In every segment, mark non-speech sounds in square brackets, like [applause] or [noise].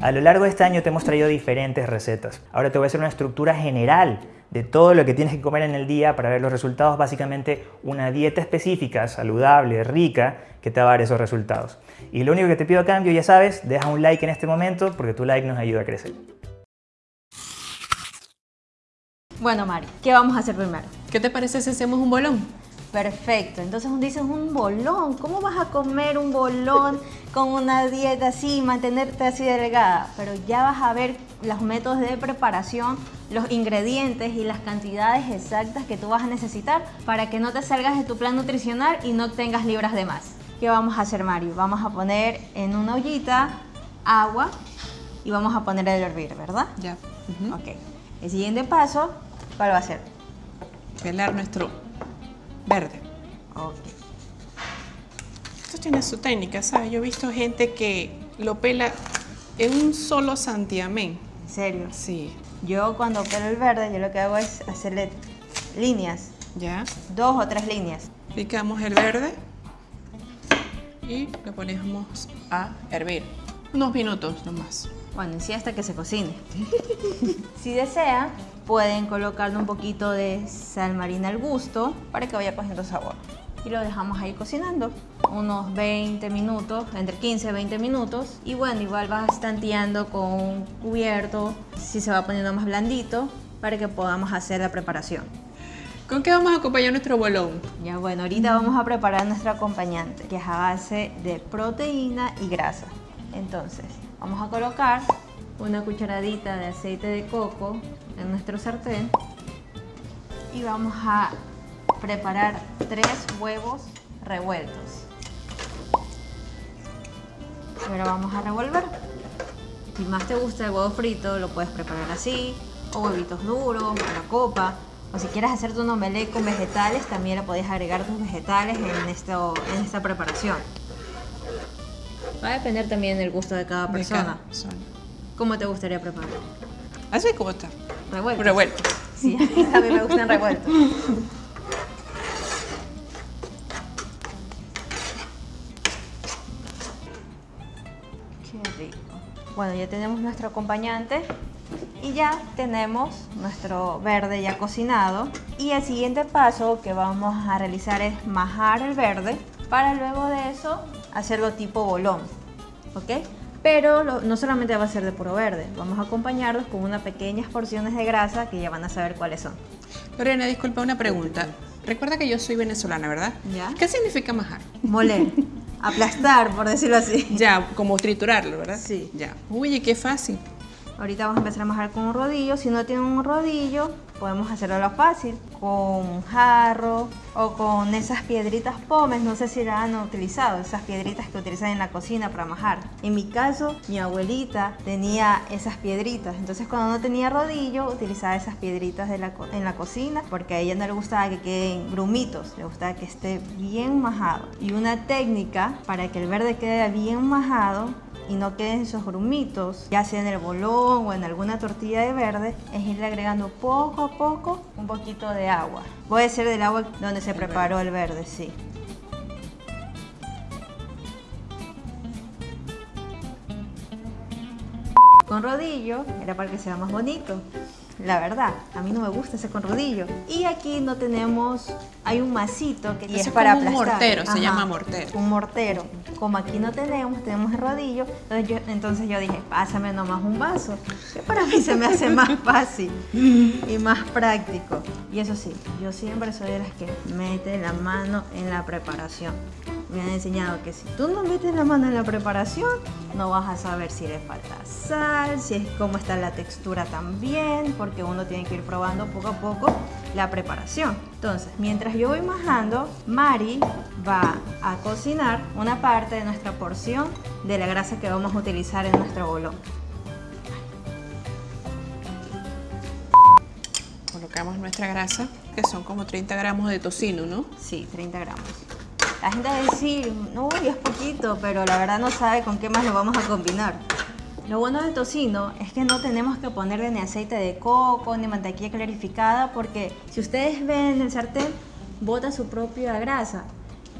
A lo largo de este año te hemos traído diferentes recetas. Ahora te voy a hacer una estructura general de todo lo que tienes que comer en el día para ver los resultados, básicamente una dieta específica, saludable, rica, que te va a dar esos resultados. Y lo único que te pido a cambio, ya sabes, deja un like en este momento porque tu like nos ayuda a crecer. Bueno, Mari, ¿qué vamos a hacer primero? ¿Qué te parece si hacemos un bolón? Perfecto, entonces dices un bolón. ¿Cómo vas a comer un bolón con una dieta así, mantenerte así delgada? Pero ya vas a ver los métodos de preparación, los ingredientes y las cantidades exactas que tú vas a necesitar para que no te salgas de tu plan nutricional y no tengas libras de más. ¿Qué vamos a hacer, Mario? Vamos a poner en una ollita agua y vamos a poner el hervir, ¿verdad? Ya. Ok. El siguiente paso, ¿cuál va a ser? Pelar nuestro verde. Ok. Esto tiene su técnica, ¿sabes? Yo he visto gente que lo pela en un solo santiamén. ¿En serio? Sí. Yo cuando pelo el verde, yo lo que hago es hacerle líneas, ¿Ya? dos o tres líneas. Picamos el verde y lo ponemos a hervir. Unos minutos nomás. Bueno, en sí hasta que se cocine. [laughs] si desean, pueden colocarle un poquito de sal marina al gusto para que vaya cogiendo sabor. Y lo dejamos ahí cocinando unos 20 minutos, entre 15 y 20 minutos. Y bueno, igual vas tanteando con un cubierto, si se va poniendo más blandito, para que podamos hacer la preparación. ¿Con qué vamos a acompañar nuestro bolón? Ya bueno, ahorita vamos a preparar nuestro acompañante, que es a base de proteína y grasa. Entonces, vamos a colocar una cucharadita de aceite de coco en nuestro sartén y vamos a preparar tres huevos revueltos. Ahora vamos a revolver. Si más te gusta el huevo frito, lo puedes preparar así, o huevitos duros, o la copa. O si quieres hacerte un omelette con vegetales, también le podés agregar tus vegetales en, en esta preparación. Va a depender también del gusto de cada De persona. cada persona. ¿Cómo te gustaría preparar? Así como está. ¿Revueltos? Revuelto. Sí, [laughs] a mí me gustan revueltos. Qué rico. Bueno, ya tenemos nuestro acompañante y ya tenemos nuestro verde ya cocinado. Y el siguiente paso que vamos a realizar es majar el verde para luego de eso hacerlo tipo bolón. ¿Ok? Pero lo- no solamente va a ser de puro verde, vamos a acompañarlos con unas pequeñas porciones de grasa que ya van a saber cuáles son. Lorena, disculpa una pregunta. Recuerda que yo soy venezolana, ¿verdad? Ya. ¿Qué significa majar? Moler, [laughs] aplastar, por decirlo así. Ya, como triturarlo, ¿verdad? Sí. Ya. Uy, qué fácil. Ahorita vamos a empezar a majar con un rodillo. Si no tienen un rodillo, podemos hacerlo lo fácil. Con jarro o con esas piedritas pomes. No sé si la han utilizado. Esas piedritas que utilizan en la cocina para majar. En mi caso, mi abuelita tenía esas piedritas. Entonces cuando no tenía rodillo, utilizaba esas piedritas en la cocina. Porque a ella no le gustaba que queden grumitos. Le gustaba que esté bien majado. Y una técnica para que el verde quede bien majado y no queden esos grumitos, ya sea en el bolón o en alguna tortilla de verde, es irle agregando poco a poco un poquito de agua. Puede ser del agua donde se preparó el verde, sí. Con rodillo era para que sea más bonito. La verdad, a mí no me gusta ese con rodillo. Y aquí no tenemos, hay un masito que y es es para como un aplastar. mortero, se llama mortero. Un mortero. Como aquí no tenemos, tenemos el rodillo, entonces yo, entonces yo dije, pásame nomás un vaso. Que para mí se me hace más fácil y más práctico. Y eso sí, yo siempre soy de las que mete la mano en la preparación. Me han enseñado que si tú no metes la mano en la preparación, no vas a saber si le falta sal, si es cómo está la textura también, porque uno tiene que ir probando poco a poco la preparación. Entonces, mientras yo voy majando, Mari va a cocinar una parte de nuestra porción de la grasa que vamos a utilizar en nuestro bolón. Colocamos nuestra grasa, que son como 30 gramos de tocino, ¿no? Sí, 30 gramos. La gente va a decir, no, es poquito, pero la verdad no sabe con qué más lo vamos a combinar. Lo bueno del tocino es que no tenemos que ponerle ni aceite de coco ni mantequilla clarificada porque si ustedes ven el sartén, bota su propia grasa.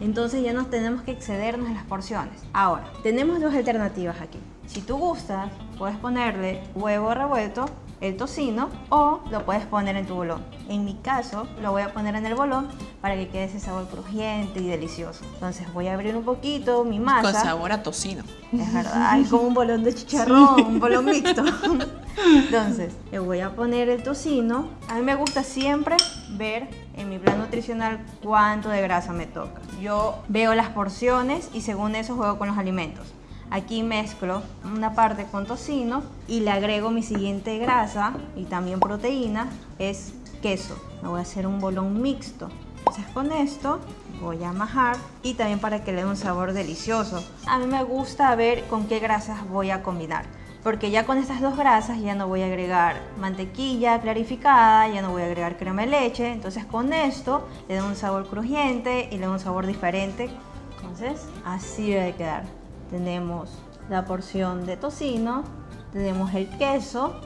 Entonces ya no tenemos que excedernos en las porciones. Ahora, tenemos dos alternativas aquí. Si tú gustas, puedes ponerle huevo revuelto, el tocino o lo puedes poner en tu bolón. En mi caso, lo voy a poner en el bolón para que quede ese sabor crujiente y delicioso. Entonces voy a abrir un poquito mi masa. Con sabor a tocino. Es verdad, es como un bolón de chicharrón, un bolón mixto. [laughs] Entonces, le voy a poner el tocino. A mí me gusta siempre ver en mi plan nutricional cuánto de grasa me toca. Yo veo las porciones y según eso juego con los alimentos. Aquí mezclo una parte con tocino y le agrego mi siguiente grasa y también proteína, es queso. Me voy a hacer un bolón mixto. Entonces con esto voy a majar y también para que le dé un sabor delicioso. A mí me gusta ver con qué grasas voy a combinar. Porque ya con estas dos grasas ya no voy a agregar mantequilla clarificada, ya no voy a agregar crema de leche. Entonces con esto le da un sabor crujiente y le da un sabor diferente. Entonces así debe quedar tenemos la porción de tocino, tenemos el queso,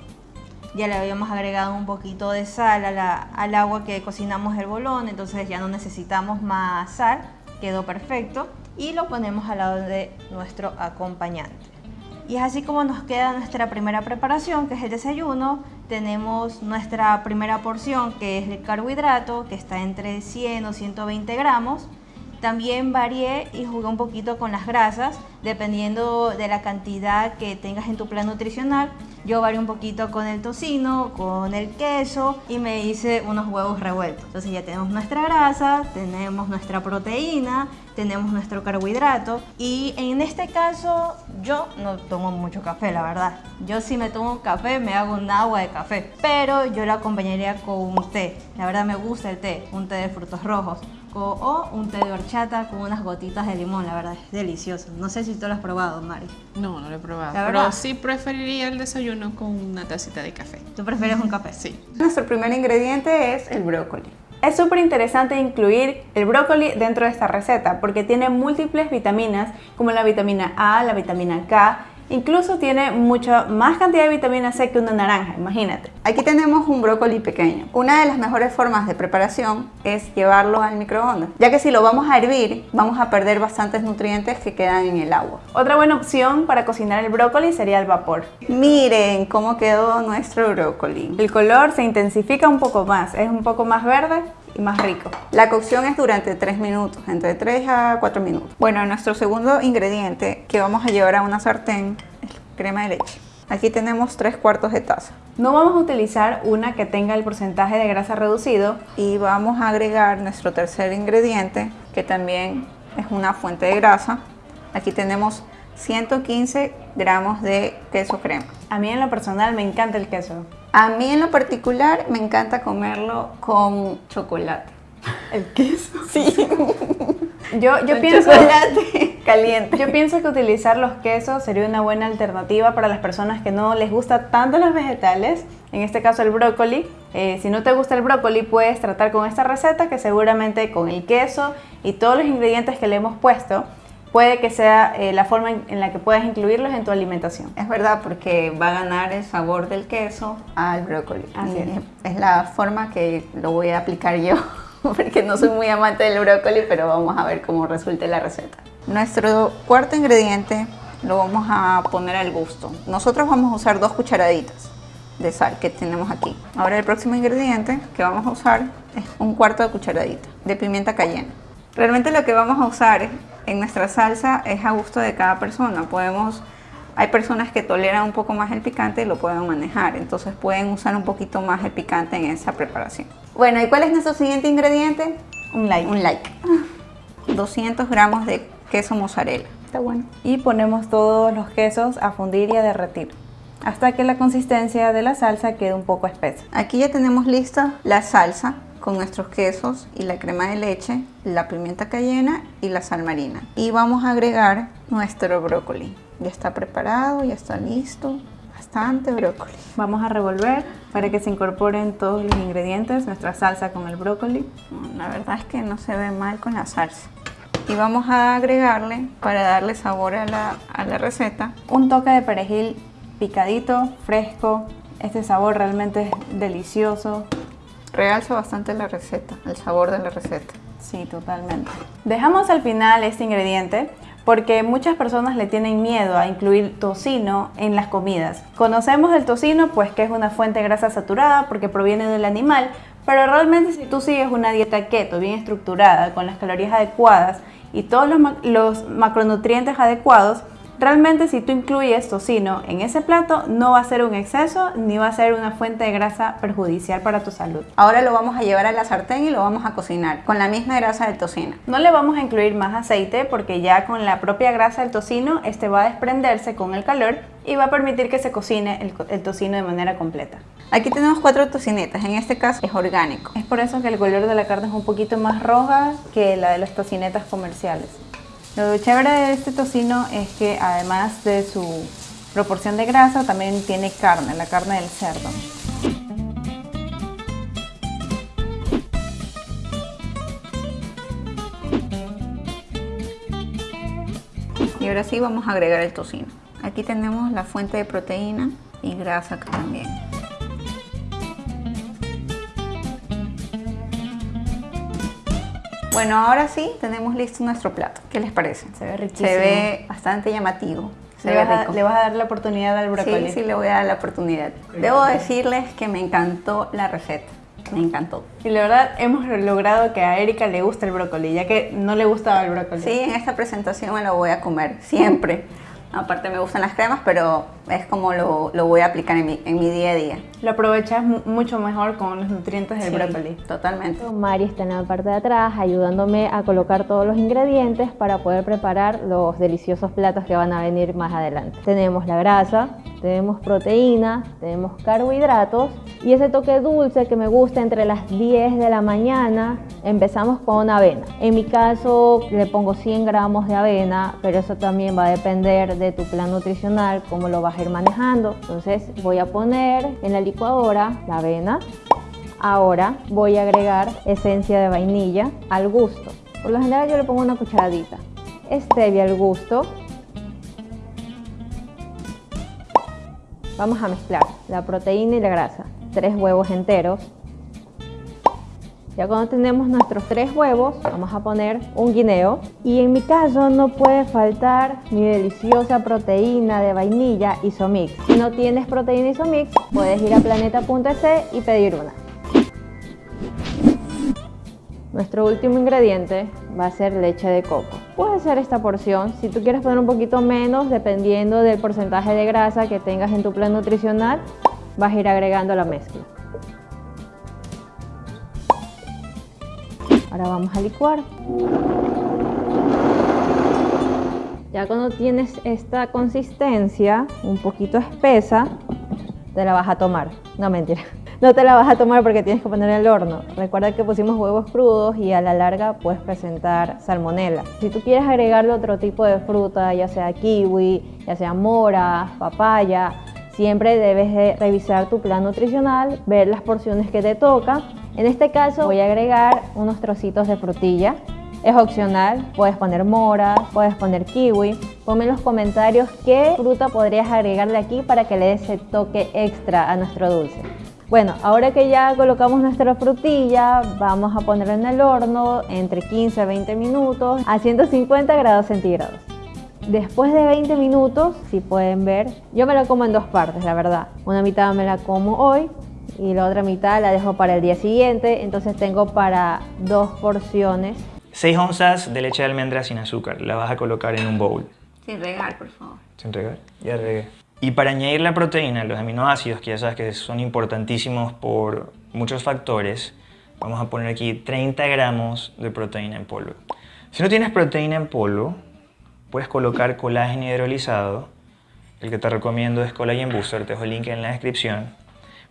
ya le habíamos agregado un poquito de sal al agua que cocinamos el bolón, entonces ya no necesitamos más sal, quedó perfecto y lo ponemos al lado de nuestro acompañante. Y es así como nos queda nuestra primera preparación, que es el desayuno. Tenemos nuestra primera porción, que es el carbohidrato, que está entre 100 o 120 gramos. También varié y jugué un poquito con las grasas, dependiendo de la cantidad que tengas en tu plan nutricional. Yo varié un poquito con el tocino, con el queso y me hice unos huevos revueltos. Entonces ya tenemos nuestra grasa, tenemos nuestra proteína, tenemos nuestro carbohidrato y en este caso yo no tomo mucho café, la verdad. Yo si me tomo café me hago un agua de café, pero yo lo acompañaría con un té. La verdad me gusta el té, un té de frutos rojos o un té de horchata con unas gotitas de limón, la verdad es delicioso. No sé si tú lo has probado, Mari. No, no lo he probado. Pero sí preferiría el desayuno con una tacita de café. ¿Tú prefieres un café? Sí. Nuestro primer ingrediente es el brócoli. Es súper interesante incluir el brócoli dentro de esta receta porque tiene múltiples vitaminas como la vitamina A, la vitamina K Incluso tiene mucha más cantidad de vitamina C que una naranja, imagínate. Aquí tenemos un brócoli pequeño. Una de las mejores formas de preparación es llevarlo al microondas, ya que si lo vamos a hervir, vamos a perder bastantes nutrientes que quedan en el agua. Otra buena opción para cocinar el brócoli sería el vapor. Miren cómo quedó nuestro brócoli. El color se intensifica un poco más, es un poco más verde y más rico. La cocción es durante 3 minutos, entre 3 a 4 minutos. Bueno, nuestro segundo ingrediente que vamos a llevar a una sartén es crema de leche. Aquí tenemos 3 cuartos de taza. No vamos a utilizar una que tenga el porcentaje de grasa reducido y vamos a agregar nuestro tercer ingrediente que también es una fuente de grasa. Aquí tenemos 115 gramos de queso crema. A mí en lo personal me encanta el queso. A mí en lo particular me encanta comerlo con chocolate. ¿El queso? Sí. Yo, yo pienso, chocolate [laughs] caliente. Yo pienso que utilizar los quesos sería una buena alternativa para las personas que no les gusta tanto los vegetales, en este caso el brócoli. Eh, si no te gusta el brócoli, puedes tratar con esta receta que seguramente con el queso y todos los ingredientes que le hemos puesto, puede que sea eh, la forma en, la que puedas incluirlos en tu alimentación. Es verdad, porque va a ganar el sabor del queso al brócoli. Así es. es la forma que lo voy a aplicar yo, [laughs] porque no soy muy amante del brócoli, pero vamos a ver cómo resulte la receta. Nuestro cuarto ingrediente lo vamos a poner al gusto. Nosotros vamos a usar dos cucharaditas de sal que tenemos aquí. Ahora el próximo ingrediente que vamos a usar es un cuarto de cucharadita de pimienta cayena. Realmente lo que vamos a usar en nuestra salsa es a gusto de cada persona. Podemos, hay personas que toleran un poco más el picante y lo pueden manejar, entonces pueden usar un poquito más el picante en esa preparación. Bueno, ¿y cuál es nuestro siguiente ingrediente? Un like. Un like. [laughs] 200 gramos de queso mozzarella. Está bueno. Y ponemos todos los quesos a fundir y a derretir hasta que la consistencia de la salsa quede un poco espesa. Aquí ya tenemos lista la salsa con nuestros quesos y la crema de leche, la pimienta cayena y la sal marina. Y vamos a agregar nuestro brócoli. Ya está preparado, ya está listo. Bastante brócoli. Vamos a revolver para que se incorporen todos los ingredientes, nuestra salsa con el brócoli. La verdad es que no se ve mal con la salsa. Y vamos a agregarle, para darle sabor a la, a la receta, un toque de perejil picadito, fresco. Este sabor realmente es delicioso realza bastante la receta, el sabor de la receta. Sí, totalmente. Dejamos al final este ingrediente porque muchas personas le tienen miedo a incluir tocino en las comidas. Conocemos el tocino pues que es una fuente de grasa saturada porque proviene del animal, pero realmente si tú sigues una dieta keto bien estructurada, con las calorías adecuadas y todos los, los macronutrientes adecuados, Realmente si tú incluyes tocino en ese plato no va a ser un exceso ni va a ser una fuente de grasa perjudicial para tu salud. Ahora lo vamos a llevar a la sartén y lo vamos a cocinar con la misma grasa del tocino. No le vamos a incluir más aceite porque ya con la propia grasa del tocino este va a desprenderse con el calor y va a permitir que se cocine el, el tocino de manera completa. Aquí tenemos cuatro tocinetas, en este caso es orgánico. Es por eso que el color de la carne es un poquito más roja que la de las tocinetas comerciales. Lo chévere de este tocino es que además de su proporción de grasa, también tiene carne, la carne del cerdo. Y ahora sí vamos a agregar el tocino. Aquí tenemos la fuente de proteína y grasa también. Bueno, ahora sí tenemos listo nuestro plato. ¿Qué les parece? Se ve riquísimo. Se ve bastante llamativo. Se le, ve vas a, rico. le vas a dar la oportunidad al brócoli. Sí, sí, le voy a dar la oportunidad. Debo decirles que me encantó la receta. Me encantó. Y la verdad hemos logrado que a Erika le guste el brócoli, ya que no le gustaba el brócoli. Sí, en esta presentación me lo voy a comer, siempre. Aparte me gustan las cremas, pero es como lo, lo voy a aplicar en mi, en mi día a día. Lo aprovechas mu- mucho mejor con los nutrientes del Sí, brócoli. Totalmente. Mari está en la parte de atrás ayudándome a colocar todos los ingredientes para poder preparar los deliciosos platos que van a venir más adelante. Tenemos la grasa, tenemos proteína, tenemos carbohidratos y ese toque dulce que me gusta entre las 10 de la mañana empezamos con avena. En mi caso le pongo 100 gramos de avena, pero eso también va a depender de tu plan nutricional, cómo lo vas a manejando. Entonces voy a poner en la licuadora la avena, Ahora voy a agregar esencia de vainilla al gusto. Por lo general yo le pongo una cucharadita. Stevia al gusto. Vamos a mezclar la proteína y la grasa. Tres huevos enteros. Ya cuando tenemos nuestros tres huevos, vamos a poner un guineo. Y en mi caso no puede faltar mi deliciosa proteína de vainilla Isomix. Si no tienes proteína Isomix, puedes ir a planeta.es y pedir una. Nuestro último ingrediente va a ser leche de coco. Puede ser esta porción, si tú quieres poner un poquito menos, dependiendo del porcentaje de grasa que tengas en tu plan nutricional, vas a ir agregando la mezcla. Ahora vamos a licuar. Ya cuando tienes esta consistencia un poquito espesa, te la vas a tomar. No, mentira. [laughs] No te la vas a tomar porque tienes que poner en el horno. Recuerda que pusimos huevos crudos y a la larga puedes presentar salmonela. Si tú quieres agregarle otro tipo de fruta, ya sea kiwi, ya sea mora, papaya, siempre debes de revisar tu plan nutricional, ver las porciones que te toca. En este caso voy a agregar unos trocitos de frutilla. Es opcional, puedes poner mora, puedes poner kiwi. Ponme en los comentarios qué fruta podrías agregarle aquí para que le dé ese toque extra a nuestro dulce. Bueno, ahora que ya colocamos nuestra frutilla, vamos a ponerla en el horno entre 15 a 20 minutos a 150 grados centígrados. Después de 20 minutos, si pueden ver, yo me la como en dos partes, la verdad. Una mitad me la como hoy y la otra mitad la dejo para el día siguiente, entonces tengo para dos porciones 6 onzas de leche de almendra sin azúcar. La vas a colocar en un bowl. Sin regar, por favor. Sin regar. Ya regué. Y para añadir la proteína, los aminoácidos, que ya sabes que son importantísimos por muchos factores, vamos a poner aquí 30 gramos de proteína en polvo. Si no tienes proteína en polvo, puedes colocar colágeno hidrolizado. El que te recomiendo es Collagen Booster, te dejo el link en la descripción.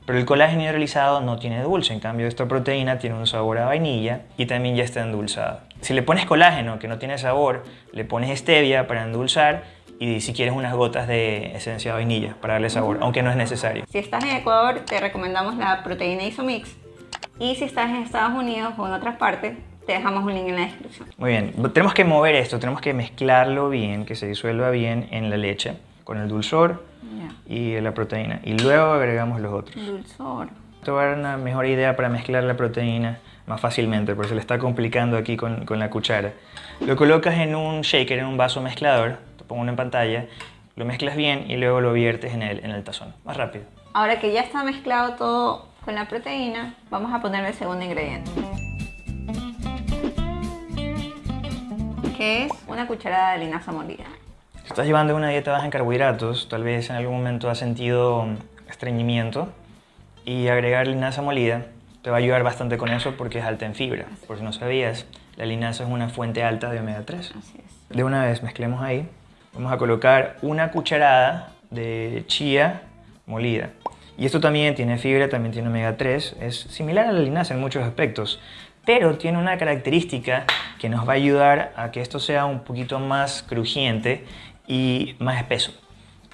Pero el colágeno hidrolizado no tiene dulce, en cambio esta proteína tiene un sabor a vainilla y también ya está endulzada. Si le pones colágeno que no tiene sabor, le pones stevia para endulzar y si quieres unas gotas de esencia de vainilla para darle sabor, aunque no es necesario. Si estás en Ecuador, te recomendamos la proteína Isomix. Y si estás en Estados Unidos o en otras partes, te dejamos un link en la descripción. Muy bien, tenemos que mover esto, tenemos que mezclarlo bien, que se disuelva bien en la leche, con el dulzor y la proteína. Y luego agregamos los otros. Dulzor. Te voy a dar una mejor idea para mezclar la proteína. más fácilmente, porque se le está complicando aquí con, con la cuchara. Lo colocas en un shaker, en un vaso mezclador, te pongo uno en pantalla, lo mezclas bien y luego lo viertes en el, en el tazón, más rápido. Ahora que ya está mezclado todo con la proteína, vamos a ponerle el segundo ingrediente. Que es una cucharada de linaza molida. Si estás llevando una dieta baja en carbohidratos, tal vez en algún momento has sentido estreñimiento y agregar linaza molida te va a ayudar bastante con eso porque es alta en fibra. Por si no sabías, la linaza es una fuente alta de omega 3. Así es. De una vez mezclemos ahí. Vamos a colocar una cucharada de chía molida. Y esto también tiene fibra, también tiene omega 3. Es similar a la linaza en muchos aspectos. Pero tiene una característica que nos va a ayudar a que esto sea un poquito más crujiente y más espeso.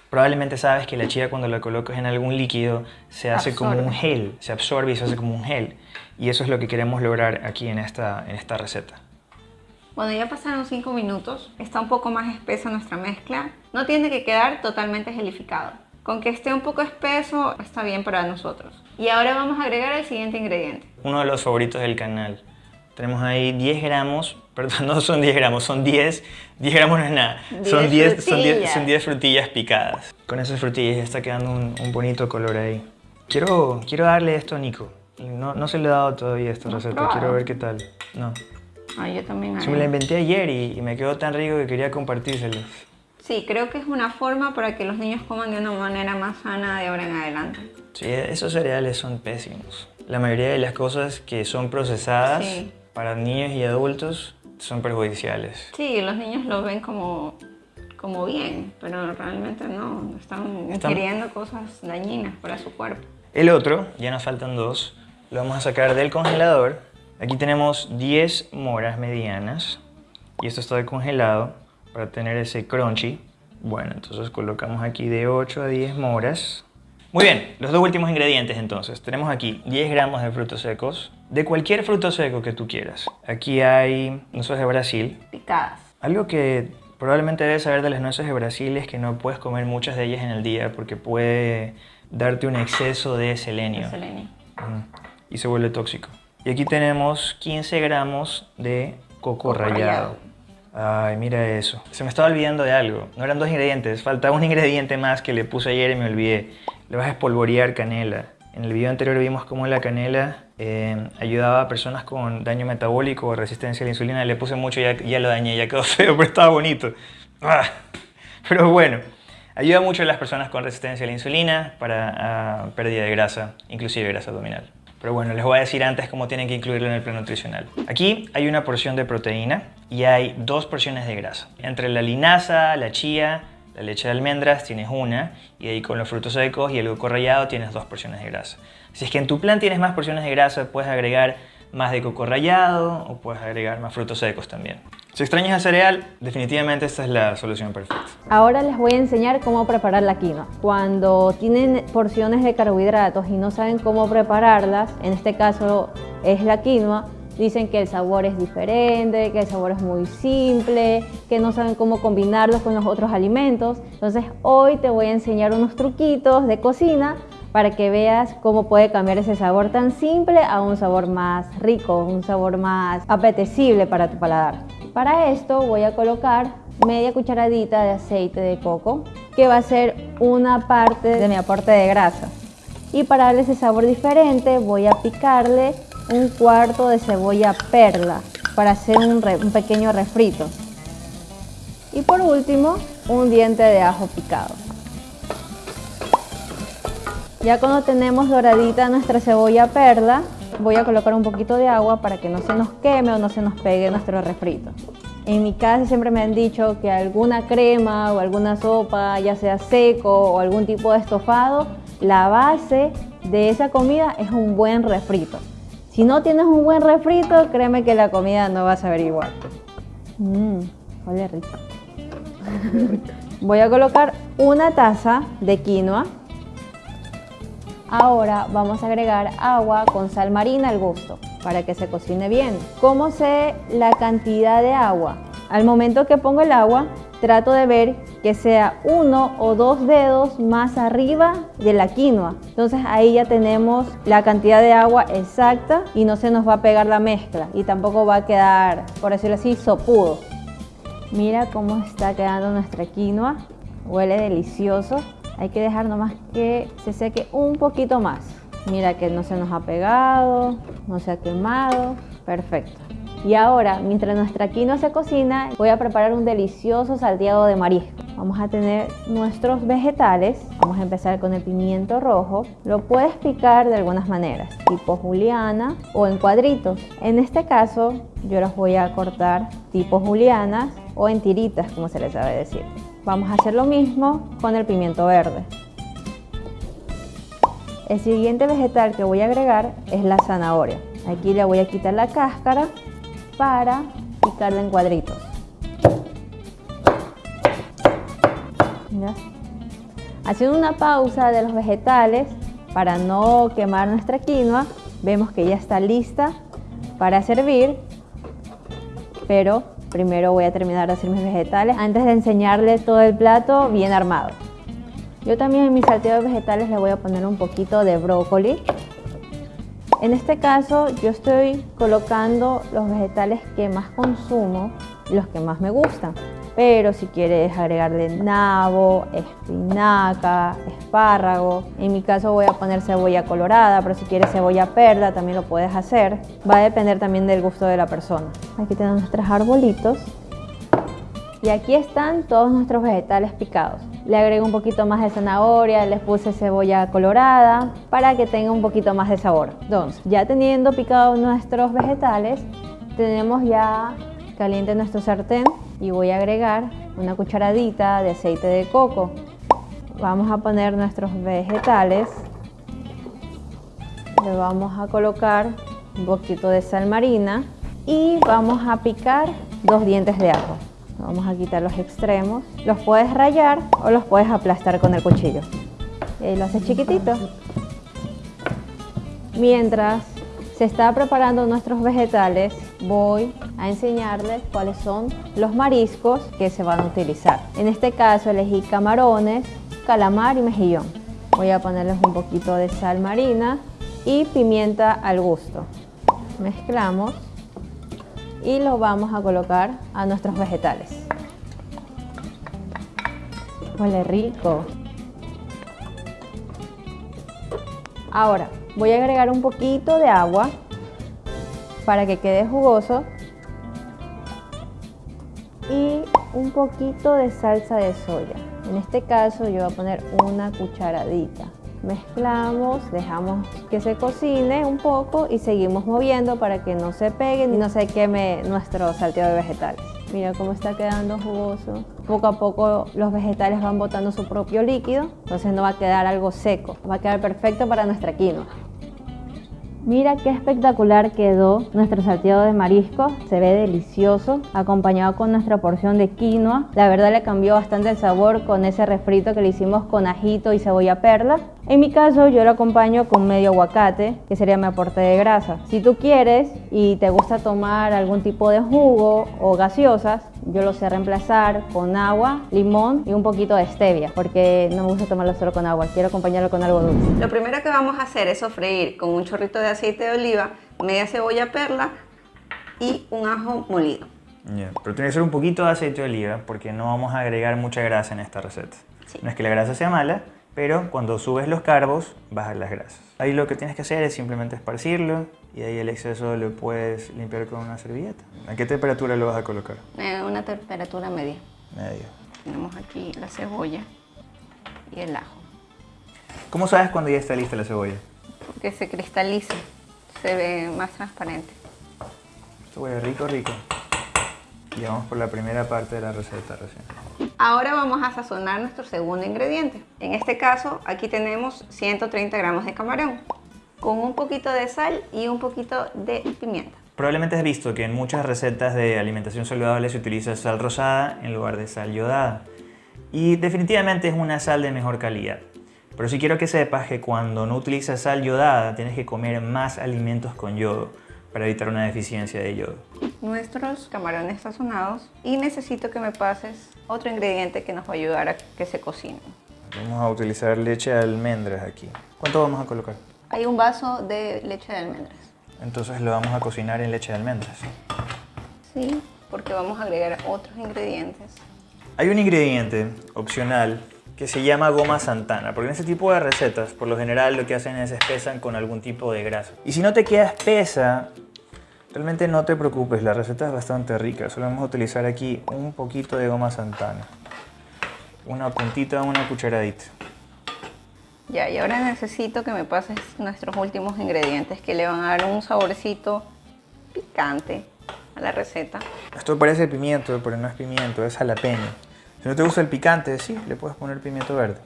Probablemente sabes que la chía cuando la colocas en algún líquido se hace como un gel, se absorbe y se hace como un gel. Y eso es lo que queremos lograr aquí en esta, en esta receta. Bueno, ya pasaron 5 minutos, está un poco más espesa nuestra mezcla. No tiene que quedar totalmente gelificado. Con que esté un poco espeso está bien para nosotros. Y ahora vamos a agregar el siguiente ingrediente. Uno de los favoritos del canal. Tenemos ahí 10 gramos, [laughs] perdón, no son 10 gramos, son 10, 10 gramos no es nada, son 10, son 10, son 10 frutillas picadas. Con esas frutillas ya está quedando un, un bonito color ahí. Quiero, quiero darle esto a Nico. No, no se le he dado todavía esta ¿No receta, probado? quiero ver qué tal. No. Ah, yo también. Se me la inventé ayer y, y me quedó tan rico que quería compartírselo. Sí, creo que es una forma para que los niños coman de una manera más sana de ahora en adelante. Sí, esos cereales son pésimos. La mayoría de las cosas que son procesadas Sí. para niños y adultos son perjudiciales. Sí, los niños lo ven como, como bien, pero realmente no, están Están- ingiriendo cosas dañinas para su cuerpo. El otro, ya nos faltan dos, lo vamos a sacar del congelador. Aquí tenemos 10 moras medianas y esto está congelado para tener ese crunchy. Bueno, entonces colocamos aquí de 8 a 10 moras. Muy bien, los dos últimos ingredientes entonces. Tenemos aquí 10 gramos de frutos secos, de cualquier fruto seco que tú quieras. Aquí hay nueces de Brasil, Picadas. algo que probablemente debes saber de las nueces de Brasil es que no puedes comer muchas de ellas en el día porque puede darte un exceso de selenio de selenio. Mm, y se vuelve tóxico. Y aquí tenemos 15 gramos de coco, Coco rallado. rallado. Ay, mira eso. Se me estaba olvidando de algo. No eran dos ingredientes, falta un ingrediente más que le puse ayer y me olvidé. Le vas a espolvorear canela. En el video anterior vimos cómo la canela eh, ayudaba a personas con daño metabólico o resistencia a la insulina. Le puse mucho y ya, ya lo dañé, ya quedó [laughs] feo, pero estaba bonito. Ah, Pero bueno, ayuda mucho a las personas con resistencia a la insulina para ah, pérdida de grasa, inclusive grasa abdominal. Pero bueno, les voy a decir antes cómo tienen que incluirlo en el plan nutricional. Aquí hay una porción de proteína y hay dos porciones de grasa. Entre la linaza, la chía, la leche de almendras tienes una y ahí con los frutos secos y el coco rallado tienes dos porciones de grasa. Si es que en tu plan tienes más porciones de grasa, puedes agregar más de coco rallado o puedes agregar más frutos secos también. Si extrañas el cereal, definitivamente esta es la solución perfecta. Ahora les voy a enseñar cómo preparar la quinoa. Cuando tienen porciones de carbohidratos y no saben cómo prepararlas, en este caso es la quinoa, dicen que el sabor es diferente, que el sabor es muy simple, que no saben cómo combinarlos con los otros alimentos. Entonces hoy te voy a enseñar unos truquitos de cocina para que veas cómo puede cambiar ese sabor tan simple a un sabor más rico, un sabor más apetecible para tu paladar. Para esto voy a colocar media cucharadita de aceite de coco, que va a ser una parte de mi aporte de grasa. Y para darle ese sabor diferente voy a picarle un cuarto de cebolla perla para hacer un, un pequeño refrito. Y por último, un diente de ajo picado. Ya cuando tenemos doradita nuestra cebolla perla, voy a colocar un poquito de agua para que no se nos queme o no se nos pegue nuestro refrito. En mi casa siempre me han dicho que alguna crema o alguna sopa, ya sea seco o algún tipo de estofado, la base de esa comida es un buen refrito. Si no tienes un buen refrito, créeme que la comida no va a saber igual. Mmm, huele rico. [laughs] Voy a colocar una taza de quinoa. Ahora vamos a agregar agua con sal marina al gusto para que se cocine bien. ¿Cómo sé la cantidad de agua? Al momento que pongo el agua, trato de ver que sea uno o dos dedos más arriba de la quinoa. Entonces ahí ya tenemos la cantidad de agua exacta y no se nos va a pegar la mezcla y tampoco va a quedar, por decirlo así, sopudo. Mira cómo está quedando nuestra quinoa. Huele delicioso. Hay que dejar nomás que se seque un poquito más. Mira que no se nos ha pegado, no se ha quemado. Perfecto. Y ahora, mientras nuestra quinoa se cocina, voy a preparar un delicioso salteado de marisco. Vamos a tener nuestros vegetales. Vamos a empezar con el pimiento rojo. Lo puedes picar de algunas maneras, tipo juliana o en cuadritos. En este caso, yo los voy a cortar tipo julianas o en tiritas, como se les sabe decir. Vamos a hacer lo mismo con el pimiento verde. El siguiente vegetal que voy a agregar es la zanahoria. Aquí le voy a quitar la cáscara para picarla en cuadritos. Haciendo una pausa de los vegetales para no quemar nuestra quinoa, vemos que ya está lista para servir, pero primero voy a terminar de hacer mis vegetales antes de enseñarles todo el plato bien armado. Yo también en mi salteado de vegetales le voy a poner un poquito de brócoli en este caso yo estoy colocando los vegetales que más consumo los que más me gustan. Pero si quieres agregarle nabo, espinaca, espárrago, en mi caso voy a poner cebolla colorada, pero si quieres cebolla perla también lo puedes hacer. Va a depender también del gusto de la persona. Aquí tenemos nuestros arbolitos. Y aquí están todos nuestros vegetales picados. Le agrego un poquito más de zanahoria, les puse cebolla colorada para que tenga un poquito más de sabor. Entonces, ya teniendo picados nuestros vegetales, tenemos ya caliente nuestro sartén y voy a agregar una cucharadita de aceite de coco. Vamos a poner nuestros vegetales. Le vamos a colocar un poquito de sal marina y vamos a picar dos dientes de ajo. Vamos a quitar los extremos. Los puedes rayar o los puedes aplastar con el cuchillo. Y lo haces chiquitito. Mientras se está preparando nuestros vegetales, voy a enseñarles cuáles son los mariscos que se van a utilizar. En este caso elegí camarones, calamar y mejillón. Voy a ponerles un poquito de sal marina y pimienta al gusto. Mezclamos y lo vamos a colocar a nuestros vegetales. Huele rico. Ahora voy a agregar un poquito de agua para que quede jugoso y un poquito de salsa de soya. En este caso yo voy a poner una cucharadita mezclamos, dejamos que se cocine un poco y seguimos moviendo para que no se pegue y no se queme nuestro salteado de vegetales. Mira cómo está quedando jugoso. Poco a poco los vegetales van botando su propio líquido, entonces no va a quedar algo seco, va a quedar perfecto para nuestra quinoa. Mira qué espectacular quedó nuestro salteado de marisco, se ve delicioso, acompañado con nuestra porción de quinoa. La verdad le cambió bastante el sabor con ese refrito que le hicimos con ajito y cebolla perla. En mi caso yo lo acompaño con medio aguacate, que sería mi aporte de grasa. Si tú quieres y te gusta tomar algún tipo de jugo o gaseosas, yo lo sé reemplazar con agua, limón y un poquito de stevia, porque no me gusta tomarlo solo con agua, quiero acompañarlo con algo dulce. Lo primero que vamos a hacer es sofreír con un chorrito de aceite de oliva, media cebolla perla y un ajo molido. Pero tiene que ser un poquito de aceite de oliva porque no vamos a agregar mucha grasa en esta receta. No es que la grasa sea mala, pero cuando subes los carbos, bajas las grasas. Ahí lo que tienes que hacer es simplemente esparcirlo y ahí el exceso lo puedes limpiar con una servilleta. ¿A qué temperatura lo vas a colocar? Eh, una temperatura media. Media. Tenemos aquí la cebolla y el ajo. ¿Cómo sabes cuando ya está lista la cebolla? Porque se cristaliza, se ve más transparente. Cebolla rico, rico. Y vamos por la primera parte de la receta recién. Ahora vamos a sazonar nuestro segundo ingrediente. En este caso, aquí tenemos 130 gramos de camarón, con un poquito de sal y un poquito de pimienta. Probablemente has visto que en muchas recetas de alimentación saludable se utiliza sal rosada en lugar de sal yodada. Y definitivamente es una sal de mejor calidad. Pero sí quiero que sepas que cuando no utilizas sal yodada tienes que comer más alimentos con yodo para evitar una deficiencia de yodo. nuestros camarones sazonados y necesito que me pases otro ingrediente que nos va a ayudar a que se cocinen. Vamos a utilizar leche de almendras aquí. ¿Cuánto vamos a colocar? Hay un vaso de leche de almendras. Entonces lo vamos a cocinar en leche de almendras. Sí, porque vamos a agregar otros ingredientes. Hay un ingrediente opcional que se llama goma santana, porque en este tipo de recetas, por lo general lo que hacen es espesan con algún tipo de grasa. Y si no te queda espesa, realmente no te preocupes, la receta es bastante rica. Solo vamos a utilizar aquí un poquito de goma santana. Una puntita, una cucharadita. Ya, y ahora necesito que me pases nuestros últimos ingredientes que le van a dar un saborcito picante a la receta. Esto parece pimiento, pero no es pimiento, es jalapeño. Si no te gusta el picante, sí, le puedes poner pimiento verde.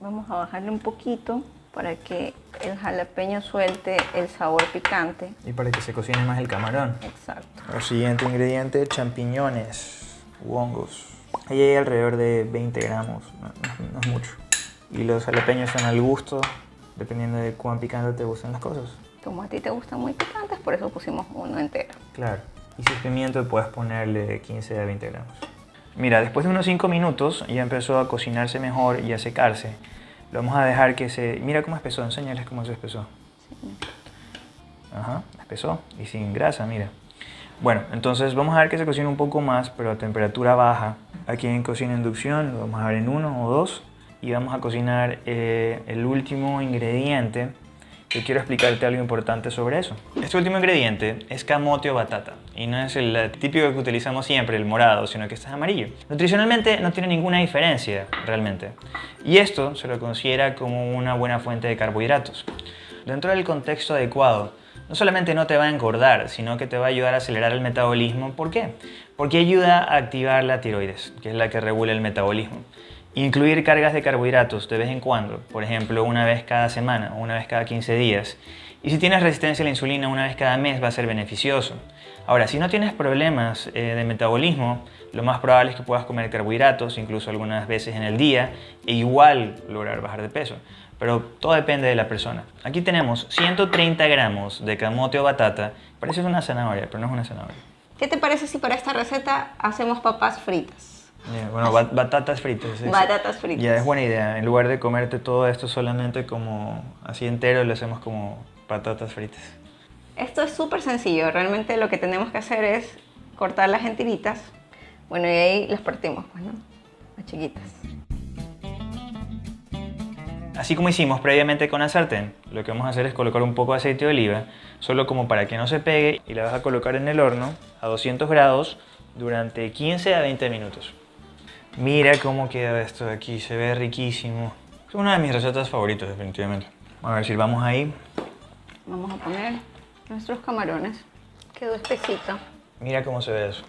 Vamos a bajarle un poquito para que el jalapeño suelte el sabor picante. Y para que se cocine más el camarón. Exacto. El siguiente ingrediente, champiñones u hongos. Ahí hay alrededor de 20 gramos, no, no- no es mucho. Y los jalapeños son al gusto, dependiendo de cuán picante te gustan las cosas. Como a ti te gustan muy picantes, por eso pusimos uno entero. Claro. Y si es pimiento, puedes ponerle 15 a 20 gramos. Mira, después de unos 5 minutos ya empezó a cocinarse mejor y a secarse. Lo vamos a dejar que se... Mira cómo espesó, enséñales cómo se espesó. Ajá, espesó y sin grasa, mira. Bueno, entonces vamos a ver que se cocine un poco más, pero a temperatura baja. Aquí en cocina inducción lo vamos a ver en uno o dos. Y vamos a cocinar eh, el último ingrediente que quiero explicarte algo importante sobre eso. Este último ingrediente es camote o batata y no es el típico que utilizamos siempre, el morado, sino que este es amarillo. Nutricionalmente no tiene ninguna diferencia realmente y esto se lo considera como una buena fuente de carbohidratos. Dentro del contexto adecuado, no solamente no te va a engordar, sino que te va a ayudar a acelerar el metabolismo. ¿Por qué? Porque ayuda a activar la tiroides, que es la que regula el metabolismo. Incluir cargas de carbohidratos de vez en cuando, por ejemplo una vez cada semana o una vez cada 15 días. Y si tienes resistencia a la insulina una vez cada mes va a ser beneficioso. Ahora, si no tienes problemas eh, de metabolismo, lo más probable es que puedas comer carbohidratos, incluso algunas veces en el día, e igual lograr bajar de peso. Pero todo depende de la persona. Aquí tenemos 130 gramos de camote o batata. Parece una zanahoria, pero no es una zanahoria. ¿Qué te parece si para esta receta hacemos papas fritas? Bueno, bat- batatas fritas. es- Batatas fritas. Ya, es buena idea. En lugar de comerte todo esto solamente como así entero, lo hacemos como patatas fritas. Esto es súper sencillo, realmente lo que tenemos que hacer es cortar las en tiritas. Bueno, y ahí las partimos, pues, ¿no? Las chiquitas. Así como hicimos previamente con la sartén, lo que vamos a hacer es colocar un poco de aceite de oliva, solo como para que no se pegue, y la vas a colocar en el horno a 200 grados durante 15 a 20 minutos. Mira cómo queda esto de aquí, se ve riquísimo. Es una de mis recetas favoritas, definitivamente. A ver, sirvamos ahí. Vamos a poner nuestros camarones. Quedó espesito. Mira cómo se ve eso.